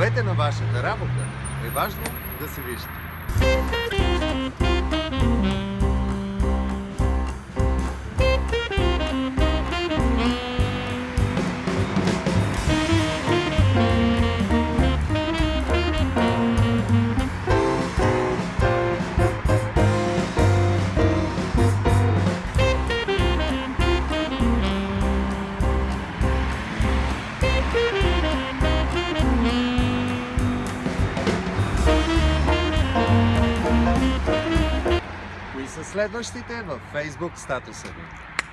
плодовете на вашата работа е важно да се виждат. Кои следващите във Facebook статуса ви?